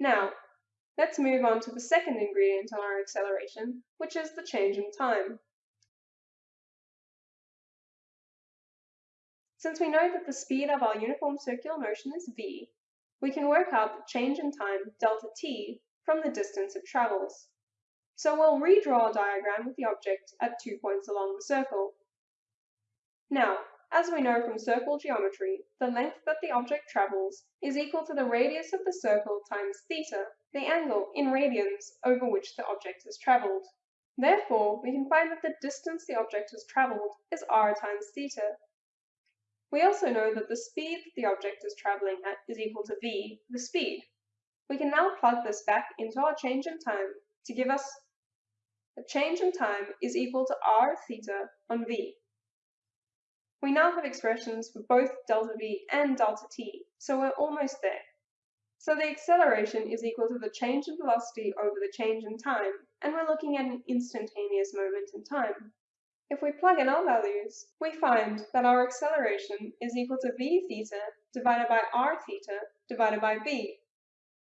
Now, let's move on to the second ingredient in our acceleration, which is the change in time. Since we know that the speed of our uniform circular motion is v, we can work out the change in time, delta t, from the distance it travels. So we'll redraw a diagram with the object at two points along the circle. Now, as we know from circle geometry, the length that the object travels is equal to the radius of the circle times theta, the angle in radians over which the object has travelled. Therefore, we can find that the distance the object has travelled is r times theta, we also know that the speed that the object is traveling at is equal to v, the speed. We can now plug this back into our change in time to give us a change in time is equal to r theta on v. We now have expressions for both delta v and delta t, so we're almost there. So the acceleration is equal to the change in velocity over the change in time, and we're looking at an instantaneous moment in time. If we plug in our values, we find that our acceleration is equal to v theta divided by r theta divided by v.